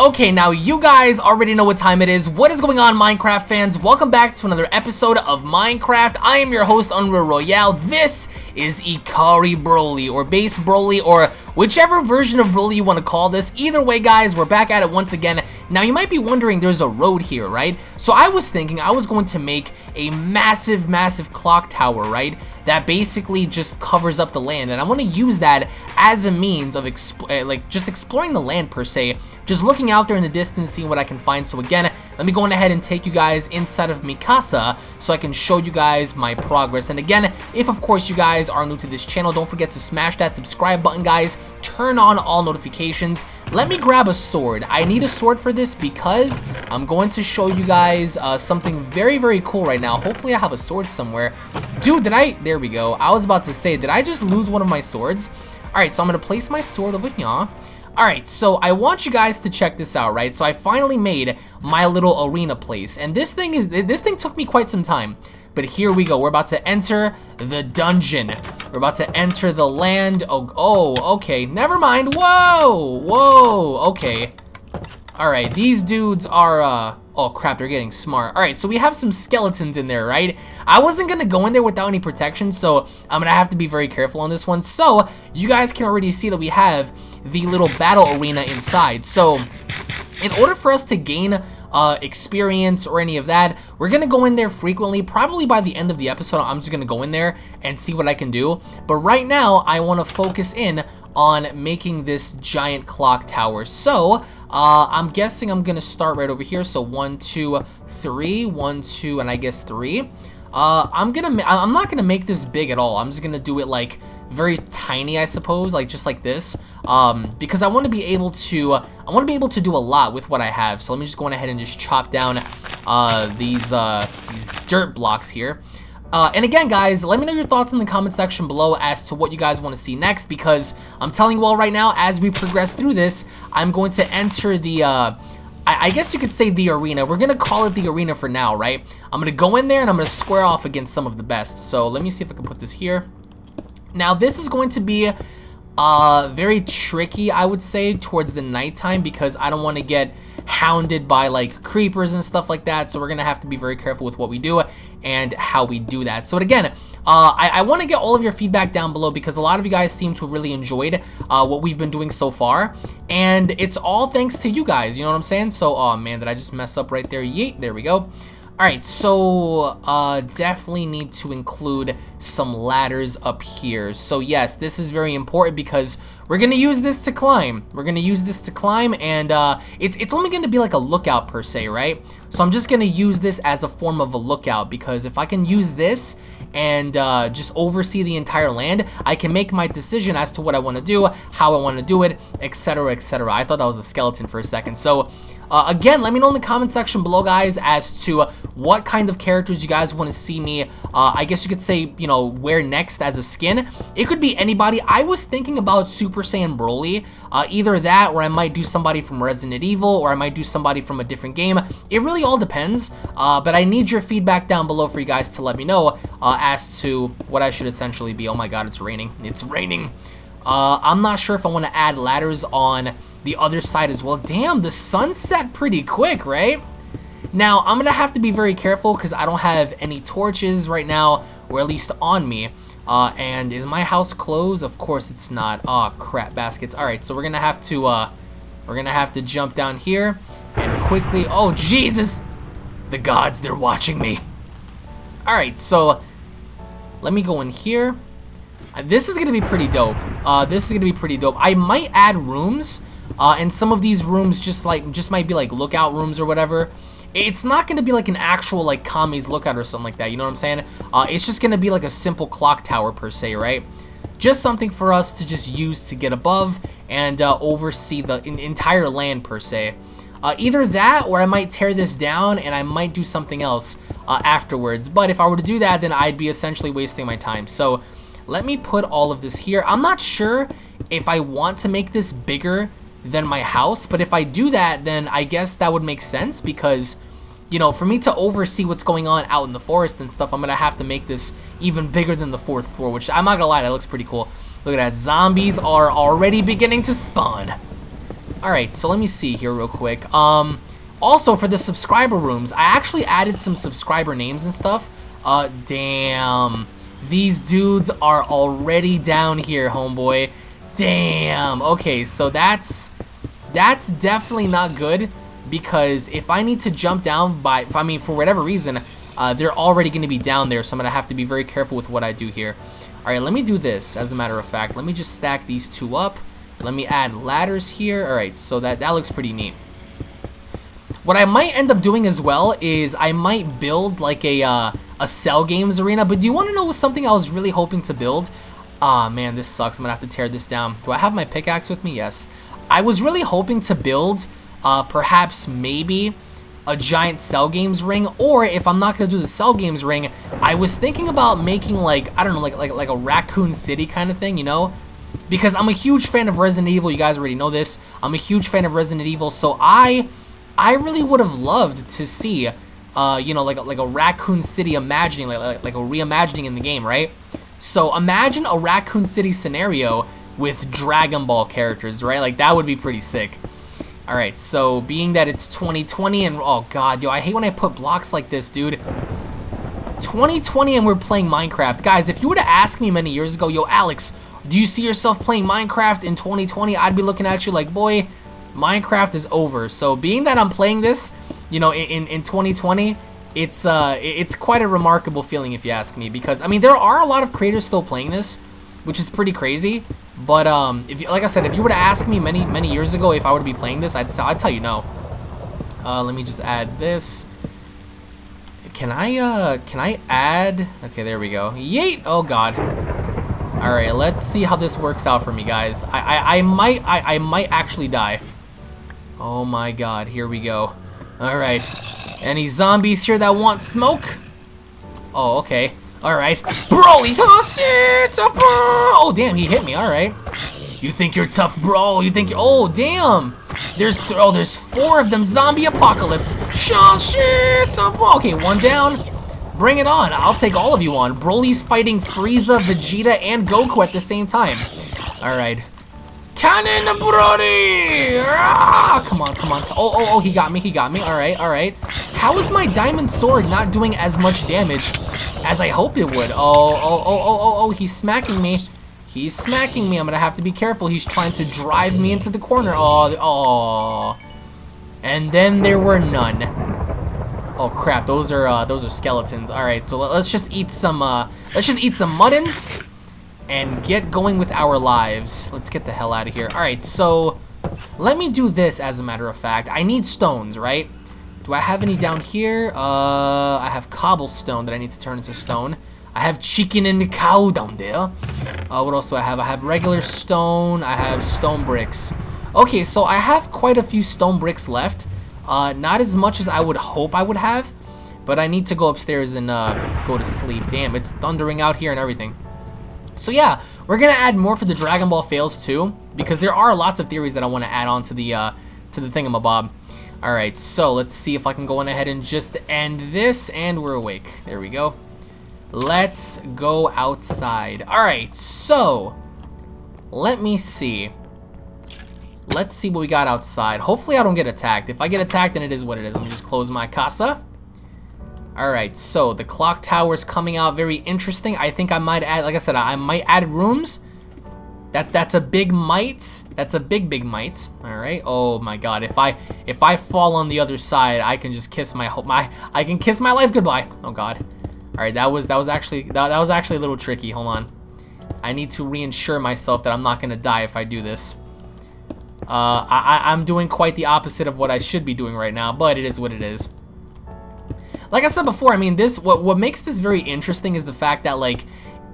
Okay, now you guys already know what time it is. What is going on, Minecraft fans? Welcome back to another episode of Minecraft. I am your host, Unreal Royale. This is Ikari Broly, or Base Broly, or whichever version of Broly you want to call this. Either way, guys, we're back at it once again. Now, you might be wondering, there's a road here, right? So I was thinking I was going to make a massive, massive clock tower, right? That basically just covers up the land, and I want to use that as a means of, uh, like, just exploring the land, per se. Just looking out there in the distance, seeing what I can find. So again, let me go on ahead and take you guys inside of Mikasa so I can show you guys my progress. And again, if of course you guys are new to this channel, don't forget to smash that subscribe button, guys. Turn on all notifications. Let me grab a sword. I need a sword for this because I'm going to show you guys uh, something very, very cool right now. Hopefully I have a sword somewhere. Dude, did I? There we go. I was about to say, did I just lose one of my swords? Alright, so I'm going to place my sword over here. Alright, so I want you guys to check this out, right? So I finally made my little arena place. And this thing is this thing took me quite some time. But here we go. We're about to enter the dungeon. We're about to enter the land. Oh, oh, okay. Never mind. Whoa! Whoa! Okay. Alright, these dudes are, uh... Oh, crap, they're getting smart. Alright, so we have some skeletons in there, right? I wasn't gonna go in there without any protection, so I'm gonna have to be very careful on this one. So, you guys can already see that we have the little battle arena inside. So, in order for us to gain uh, experience or any of that. We're going to go in there frequently. Probably by the end of the episode, I'm just going to go in there and see what I can do. But right now, I want to focus in on making this giant clock tower. So, uh, I'm guessing I'm going to start right over here. So, one, two, three, one, two, and I guess three. Uh, I'm gonna, I'm not gonna make this big at all. I'm just gonna do it like very tiny, I suppose, like just like this, um, because I want to be able to, I want to be able to do a lot with what I have. So let me just go on ahead and just chop down uh, these uh, these dirt blocks here. Uh, and again, guys, let me know your thoughts in the comment section below as to what you guys want to see next, because I'm telling you all right now, as we progress through this, I'm going to enter the, uh, I, I guess you could say the arena. We're going to call it the arena for now, right? I'm going to go in there and I'm going to square off against some of the best. So let me see if I can put this here. Now, this is going to be uh, very tricky, I would say, towards the nighttime because I don't want to get hounded by like creepers and stuff like that. So we're going to have to be very careful with what we do and how we do that. So again, uh, I, I want to get all of your feedback down below because a lot of you guys seem to really enjoyed uh, what we've been doing so far. And it's all thanks to you guys, you know what I'm saying? So, oh man, did I just mess up right there? Yeet, there we go. Alright, so uh, definitely need to include some ladders up here. So yes, this is very important because we're going to use this to climb. We're going to use this to climb and uh, it's, it's only going to be like a lookout per se, right? So I'm just going to use this as a form of a lookout because if I can use this and uh, just oversee the entire land, I can make my decision as to what I want to do, how I want to do it, etc, etc. I thought that was a skeleton for a second. So uh, again, let me know in the comment section below, guys, as to what kind of characters you guys want to see me, uh, I guess you could say, you know, wear next as a skin. It could be anybody. I was thinking about Super Saiyan Broly. Uh, either that, or I might do somebody from Resident Evil, or I might do somebody from a different game. It really all depends, uh, but I need your feedback down below for you guys to let me know uh, as to what I should essentially be. Oh my god, it's raining. It's raining. Uh, I'm not sure if I want to add ladders on the other side as well. Damn, the sun set pretty quick, right? Now, I'm going to have to be very careful because I don't have any torches right now, or at least on me. Uh, and is my house closed? Of course it's not. Oh, crap baskets. Alright, so we're to have to, uh, we're to have to jump down here and quickly, oh, Jesus! The gods, they're watching me. Alright, so let me go in here. Uh, this is to be pretty dope. Uh, this is to be pretty dope. I might add rooms uh, and some of these rooms just like just might be like lookout rooms or whatever. It's not going to be like an actual like Kami's lookout or something like that, you know what I'm saying? Uh, it's just going to be like a simple clock tower per se, right? Just something for us to just use to get above and uh, oversee the entire land per se. Uh, either that or I might tear this down and I might do something else uh, afterwards. But if I were to do that, then I'd be essentially wasting my time. So let me put all of this here. I'm not sure if I want to make this bigger than my house. But if I do that, then I guess that would make sense because, you know, for me to oversee what's going on out in the forest and stuff, I'm going to have to make this even bigger than the fourth floor, which I'm not going to lie, that looks pretty cool. Look at that. Zombies are already beginning to spawn. Alright, so let me see here real quick. Um, also, for the subscriber rooms, I actually added some subscriber names and stuff. Uh, damn. These dudes are already down here, homeboy. Damn. Okay, so that's... That's definitely not good because if I need to jump down by, I mean, for whatever reason, uh, they're already going to be down there, so I'm going to have to be very careful with what I do here. Alright, let me do this, as a matter of fact. Let me just stack these two up. Let me add ladders here. Alright, so that, that looks pretty neat. What I might end up doing as well is I might build like a, uh, a Cell Games arena. But do you want to know something I was really hoping to build? Ah, man, this sucks. I'm going to have to tear this down. Do I have my pickaxe with me? Yes. I was really hoping to build uh, perhaps maybe a giant Cell Games ring, or if I'm not to do the Cell Games ring, I was thinking about making like, I don't know, like, like, like a Raccoon City kind of thing, you know? Because I'm a huge fan of Resident Evil, you guys already know this. I'm a huge fan of Resident Evil, so I, I really would have loved to see, uh, you know, like, like a Raccoon City imagining, like, like, like a reimagining in the game, right? So imagine a Raccoon City scenario with Dragon Ball characters, right? Like, that would be pretty sick. Alright, so being that it's 2020 and... Oh, God, yo, I hate when I put blocks like this, dude. 2020 and we're playing Minecraft. Guys, if you were to ask me many years ago, yo, Alex, do you see yourself playing Minecraft in 2020? I'd be looking at you like, boy, Minecraft is over. So being that I'm playing this, you know, in, in 2020, it's uh, it's quite a remarkable feeling if you ask me. Because, I mean, there are a lot of creators still playing this, which is pretty crazy. But um, if you, like I said, if you were to ask me many many years ago if I to be playing this, I'd I'd tell you no. Uh, let me just add this. Can I uh can I add? Okay, there we go. Yeet! Oh God. All right, let's see how this works out for me, guys. I I, I might I I might actually die. Oh my God! Here we go. All right. Any zombies here that want smoke? Oh, okay. Alright. Broly! Oh, damn, he hit me. Alright. You think you're tough, bro? You think Oh, damn! There's th oh, there's four of them. Zombie apocalypse. Okay, one down. Bring it on. I'll take all of you on. Broly's fighting Frieza, Vegeta, and Goku at the same time. Alright. Canon Broly! Ah, come on, come on. Oh, oh, oh, he got me, he got me. Alright, alright. How is my diamond sword not doing as much damage as I hoped it would. Oh, oh, oh, oh, oh, oh, he's smacking me. He's smacking me. I'm to have to be careful. He's trying to drive me into the corner. Oh, oh. And then there were none. Oh crap, those are uh, those are skeletons. All right, so let's just eat some uh, let's just eat some muttons and get going with our lives. Let's get the hell out of here. All right, so let me do this as a matter of fact. I need stones, right? Do I have any down here? Uh, I have cobblestone that I need to turn into stone. I have chicken and cow down there. Uh, what else do I have? I have regular stone. I have stone bricks. Okay, so I have quite a few stone bricks left. Uh, not as much as I would hope I would have. But I need to go upstairs and uh, go to sleep. Damn, it's thundering out here and everything. So yeah, we're going to add more for the Dragon Ball fails too. Because there are lots of theories that I want to add on to the, uh, to the thingamabob. Alright, so let's see if I can go on ahead and just end this, and we're awake. There we go. Let's go outside. Alright, so, let me see. Let's see what we got outside. Hopefully I don't get attacked. If I get attacked, then it is what it is. Let me just close my casa. Alright, so the clock tower is coming out very interesting. I think I might add, like I said, I might add rooms that that's a big might. That's a big big might. All right. Oh my God. If I if I fall on the other side, I can just kiss my hope my I can kiss my life goodbye. Oh God. All right. That was that was actually that, that was actually a little tricky. Hold on. I need to reinsure myself that I'm not gonna die if I do this. Uh, I, I'm doing quite the opposite of what I should be doing right now, but it is what it is. Like I said before, I mean, this what what makes this very interesting is the fact that like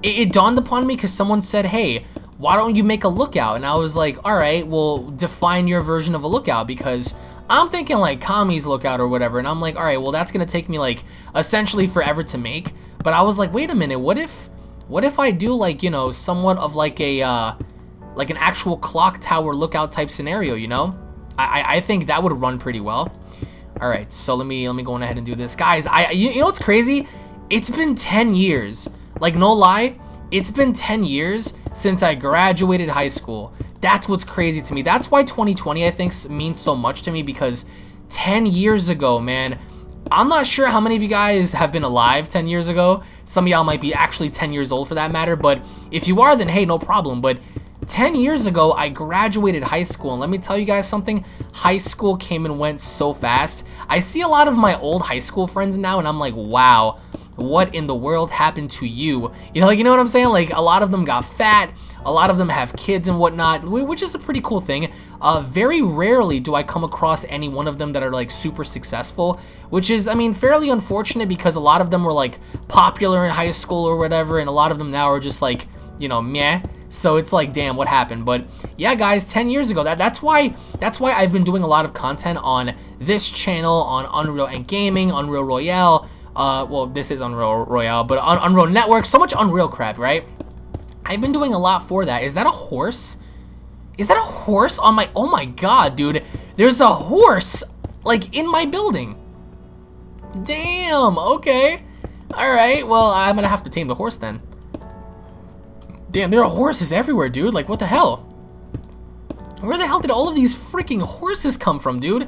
it, it dawned upon me because someone said, "Hey, why don't you make a lookout? And I was like, all right, well, define your version of a lookout because I'm thinking like Kami's lookout or whatever. And I'm like, all right, well, that's going to take me like essentially forever to make. But I was like, wait a minute, what if, what if I do like, you know, somewhat of like a, uh, like an actual clock tower lookout type scenario, you know? I, I think that would run pretty well. All right, so let me, let me go on ahead and do this. Guys, I, you, you know what's crazy? It's been 10 years. Like, no lie, it's been 10 years since I graduated high school. That's what's crazy to me. That's why 2020, I think, means so much to me because 10 years ago, man, I'm not sure how many of you guys have been alive 10 years ago. Some of y'all might be actually 10 years old for that matter, but if you are, then hey, no problem. But 10 years ago, I graduated high school, and let me tell you guys something, high school came and went so fast. I see a lot of my old high school friends now, and I'm like, wow, what in the world happened to you? You know, like, you know what I'm saying? Like, a lot of them got fat, a lot of them have kids and whatnot, which is a pretty cool thing. Uh, very rarely do I come across any one of them that are like super successful, which is, I mean, fairly unfortunate because a lot of them were like popular in high school or whatever, and a lot of them now are just like, you know, meh. So it's like, damn, what happened? But yeah, guys, 10 years ago, that that's why that's why I've been doing a lot of content on this channel, on Unreal and Gaming, Unreal Royale. Uh, well, this is Unreal Royale, but on Unreal Network, so much Unreal crap, right? I've been doing a lot for that. Is that a horse? Is that a horse on my... Oh my god, dude. There's a horse, like, in my building. Damn, okay. Alright, well, I'm gonna have to tame the horse then. Damn, there are horses everywhere, dude. Like, what the hell? Where the hell did all of these freaking horses come from, dude?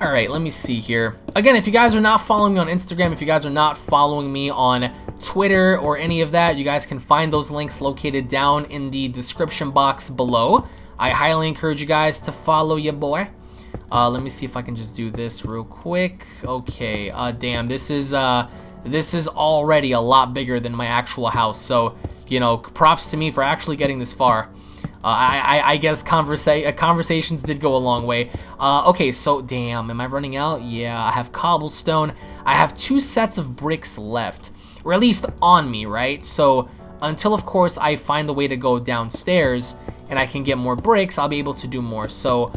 Alright, let me see here. Again, if you guys are not following me on Instagram, if you guys are not following me on Twitter or any of that, you guys can find those links located down in the description box below. I highly encourage you guys to follow your boy. Uh, let me see if I can just do this real quick. Okay, uh, damn, this is, uh, this is already a lot bigger than my actual house, so, you know, props to me for actually getting this far. Uh, I, I, I, guess conversa uh, conversations did go a long way. Uh, okay, so, damn, am I running out? Yeah, I have cobblestone. I have two sets of bricks left, or at least on me, right? So, until, of course, I find the way to go downstairs and I can get more bricks, I'll be able to do more. So,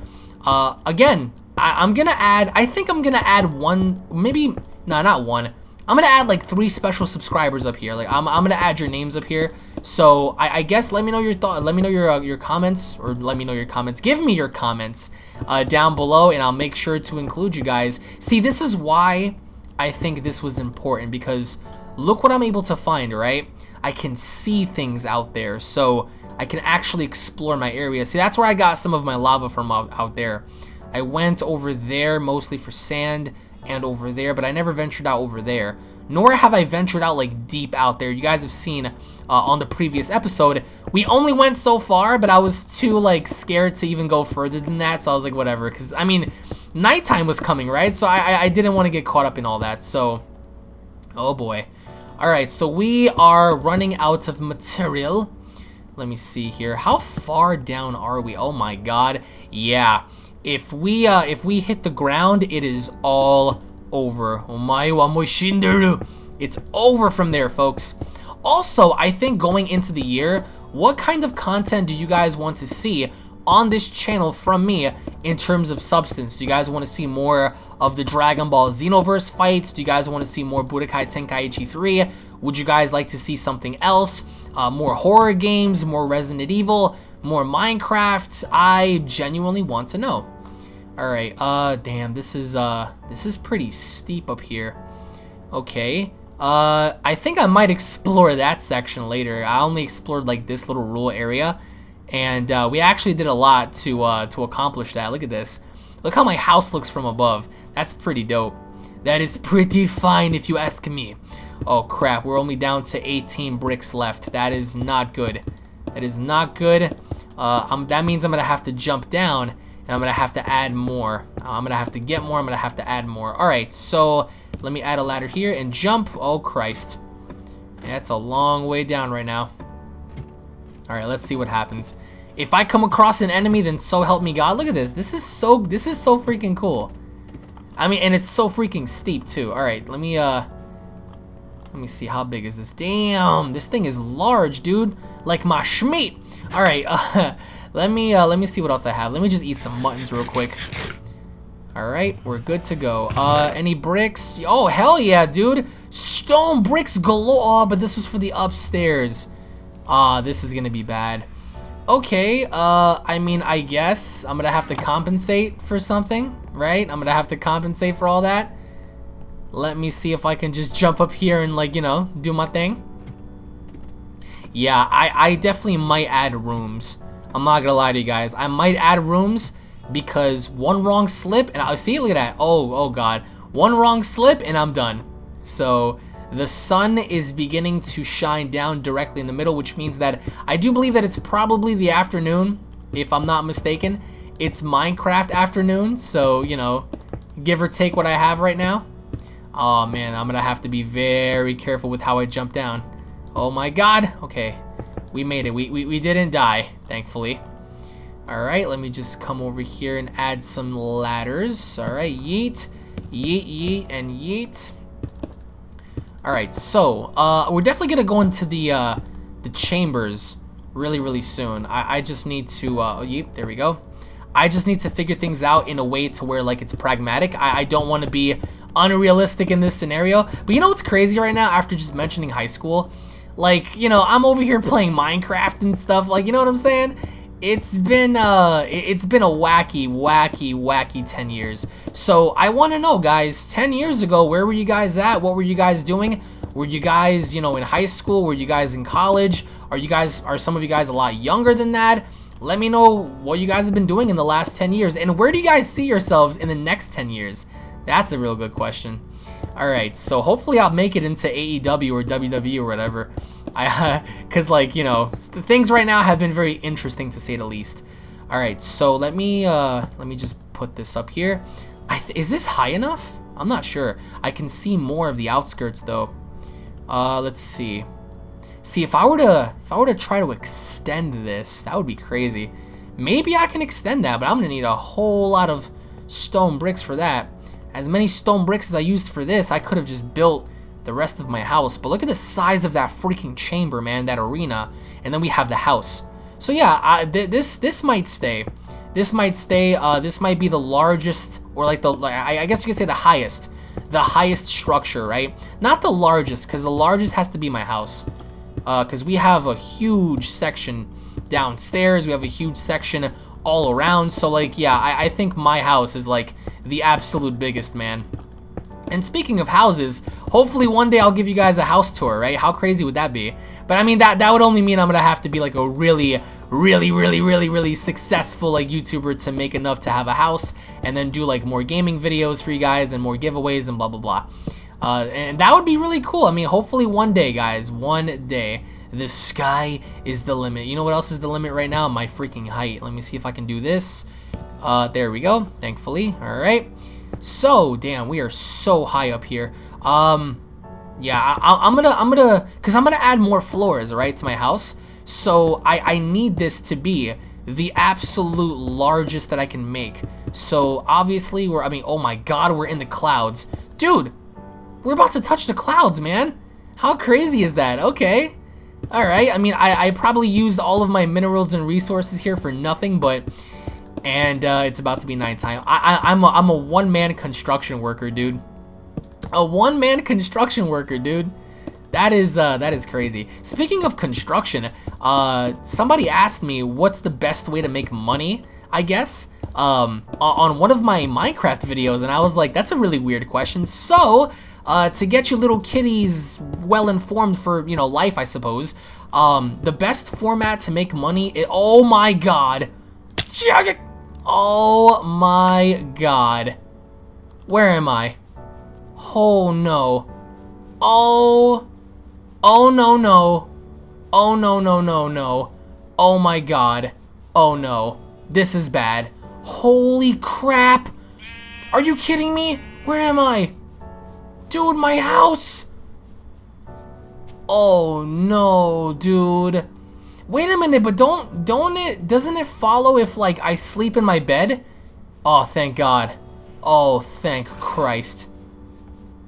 uh, again, I, I'm gonna add, I think I'm gonna add one, maybe, no, not one, I'm gonna add like three special subscribers up here. Like I'm, I'm gonna add your names up here. So I, I guess let me know your thought. Let me know your uh, your comments, or let me know your comments. Give me your comments uh, down below, and I'll make sure to include you guys. See, this is why I think this was important because look what I'm able to find. Right, I can see things out there, so I can actually explore my area. See, that's where I got some of my lava from out, out there. I went over there mostly for sand and over there, but I never ventured out over there. Nor have I ventured out like deep out there. You guys have seen uh, on the previous episode, we only went so far, but I was too like scared to even go further than that, so I was like, whatever. Because, I mean, nighttime was coming, right? So I, I didn't want to get caught up in all that, so... Oh boy. Alright, so we are running out of material. Let me see here. How far down are we? Oh my god. Yeah if we uh, if we hit the ground, it is all over. It's over from there, folks. Also, I think going into the year, what kind of content do you guys want to see on this channel from me in terms of substance? Do you guys want to see more of the Dragon Ball Xenoverse fights? Do you guys want to see more Budokai Tenkaichi 3? Would you guys like to see something else? Uh, more horror games, more Resident Evil, more Minecraft? I genuinely want to know. Alright, uh, damn, this is, uh, this is pretty steep up here. Okay, uh, I think I might explore that section later. I only explored, like, this little rural area, and, uh, we actually did a lot to, uh, to accomplish that. Look at this. Look how my house looks from above. That's pretty dope. That is pretty fine if you ask me. Oh, crap, we're only down to 18 bricks left. That is not good. That is not good. Uh, that means I'm gonna have to jump down and I'm gonna have to add more. Uh, I'm gonna have to get more, I'm gonna have to add more. Alright, so let me add a ladder here and jump. Oh Christ. That's a long way down right now. Alright, let's see what happens. If I come across an enemy, then so help me God. Look at this. This is so this is so freaking cool. I mean, and it's so freaking steep too. Alright, let me uh let me see how big is this. Damn, this thing is large, dude. Like my schmeat. Alright, uh let me uh, let me see what else I have. Let me just eat some muttons real quick. Alright, we're good to go. Uh, any bricks? Oh, hell yeah, dude. Stone bricks galore. Oh, but this was for the upstairs. Ah, uh, this is gonna be bad. Okay, uh, I mean, I guess I'm gonna have to compensate for something, right? I'm gonna have to compensate for all that. Let me see if I can just jump up here and, like, you know, do my thing. Yeah, I, I definitely might add rooms. I'm not gonna lie to you guys. I might add rooms because one wrong slip and I see look at that. Oh, oh god. One wrong slip and I'm done. So the sun is beginning to shine down directly in the middle, which means that I do believe that it's probably the afternoon, if I'm not mistaken. It's Minecraft afternoon, so, you know, give or take what I have right now. Oh man, I'm gonna have to be very careful with how I jump down. Oh my god. Okay, we made it. We, we, we didn't die, thankfully. Alright, let me just come over here and add some ladders. Alright, yeet, yeet, yeet, and yeet. Alright, so, uh, we're definitely gonna go into the, uh, the chambers really, really soon. I, I just need to, uh, oh, yeet, there we go. I just need to figure things out in a way to where, like, it's pragmatic. I, I don't want to be unrealistic in this scenario. But you know what's crazy right now after just mentioning high school? Like, you know, I'm over here playing Minecraft and stuff, like, you know what I'm saying? It's been, uh, it's been a wacky, wacky, wacky 10 years. So, I want to know, guys, 10 years ago, where were you guys at? What were you guys doing? Were you guys, you know, in high school? Were you guys in college? Are you guys, are some of you guys a lot younger than that? Let me know what you guys have been doing in the last 10 years, and where do you guys see yourselves in the next 10 years? That's a real good question. Alright, so hopefully I'll make it into AEW or WWE or whatever. I, Because, like, you know, things right now have been very interesting to say the least. Alright, so let me, uh, let me just put this up here. is this high enough? I'm not sure. I can see more of the outskirts, though. Uh, let's see. See, if I were to, if I were to try to extend this, that would be crazy. Maybe I can extend that, but I'm gonna need a whole lot of stone bricks for that. As many stone bricks as I used for this, I could have just built the rest of my house. But look at the size of that freaking chamber, man, that arena. And then we have the house. So yeah, I, th this this might stay. This might stay. Uh, this might be the largest, or like the, I, I guess you could say the highest. The highest structure, right? Not the largest, because the largest has to be my house. Because uh, we have a huge section downstairs. We have a huge section all around. So like, yeah, I, I think my house is like the absolute biggest, man. And speaking of houses, hopefully one day I'll give you guys a house tour, right? How crazy would that be? But I mean, that, that would only mean I'm gonna have to be like a really, really, really, really, really successful like YouTuber to make enough to have a house and then do like more gaming videos for you guys and more giveaways and blah, blah, blah. Uh, and that would be really cool. I mean, hopefully one day, guys, one day. The sky is the limit. You know what else is the limit right now? My freaking height. Let me see if I can do this. Uh, there we go, thankfully. All right. So, damn, we are so high up here. Um, yeah, I, am gonna, I'm gonna, cause I'm gonna add more floors, right, to my house. So I, I need this to be the absolute largest that I can make. So obviously we're, I mean, oh my God, we're in the clouds. Dude, we're about to touch the clouds, man. How crazy is that? Okay. Alright, I mean, I, I probably used all of my minerals and resources here for nothing, but... And uh, it's about to be nighttime. I, I, I'm a, I'm a one-man construction worker, dude. A one-man construction worker, dude. That is uh, that is crazy. Speaking of construction, uh, somebody asked me what's the best way to make money, I guess, um, on one of my Minecraft videos, and I was like, that's a really weird question. So, uh, to get you little kitties well informed for, you know, life, I suppose. Um, the best format to make money, it, oh my god. Oh my god. Where am I? Oh no. Oh. Oh no no. Oh no no no no. Oh my god. Oh no. This is bad. Holy crap. Are you kidding me? Where am I? Dude, my house! Oh no, dude. Wait a minute, but don't, don't it, doesn't it follow if like I sleep in my bed? Oh, thank God. Oh, thank Christ.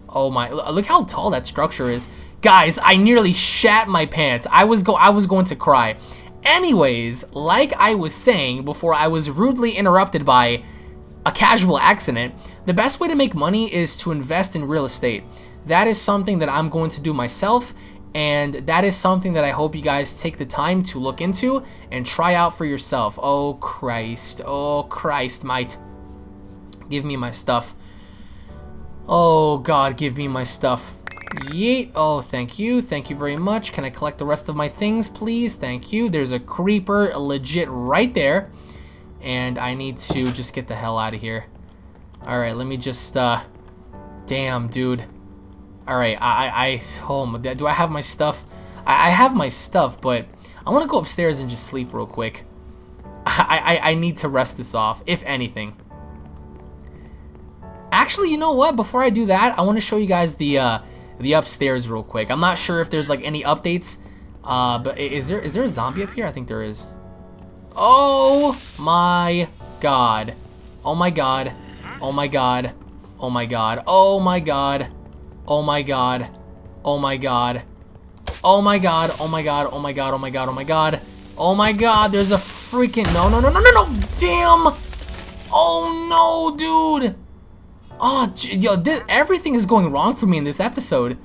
Oh my, look how tall that structure is. Guys, I nearly shat my pants. I was go I was going to cry. Anyways, like I was saying before I was rudely interrupted by a casual accident, the best way to make money is to invest in real estate. That is something that I'm going to do myself and that is something that I hope you guys take the time to look into and try out for yourself. Oh Christ, oh Christ, might. Give me my stuff. Oh God, give me my stuff. Yeet. Oh, thank you. Thank you very much. Can I collect the rest of my things, please? Thank you. There's a creeper legit right there. And I need to just get the hell out of here. Alright, let me just, uh... Damn, dude. Alright, I, I, I, oh, do I have my stuff? I, I have my stuff, but I want to go upstairs and just sleep real quick. I, I, I need to rest this off, if anything. Actually, you know what? Before I do that, I want to show you guys the, uh, the upstairs real quick. I'm not sure if there's, like, any updates, uh, but is there, is there a zombie up here? I think there is. Oh my god. Oh my god. Oh my god. Oh my god. Oh my god. Oh my god. Oh my god. Oh my god. Oh my god. Oh my god. Oh my god. Oh my god. Oh my god. There's a freaking no no no no no no. Damn. Oh no, dude. Oh, yo, this, everything is going wrong for me in this episode.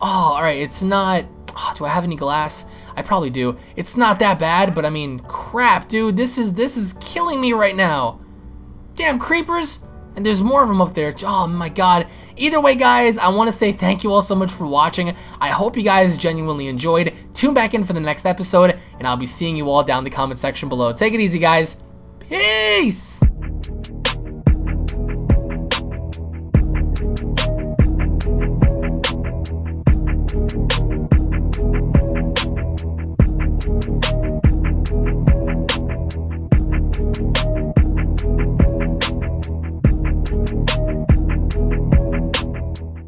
Oh, all right. It's not. Oh, do I have any glass? I probably do. It's not that bad, but I mean, crap, dude. This is this is killing me right now. Damn creepers. And there's more of them up there. Oh my god. Either way, guys, I want to say thank you all so much for watching. I hope you guys genuinely enjoyed. Tune back in for the next episode, and I'll be seeing you all down in the comment section below. Take it easy, guys. Peace!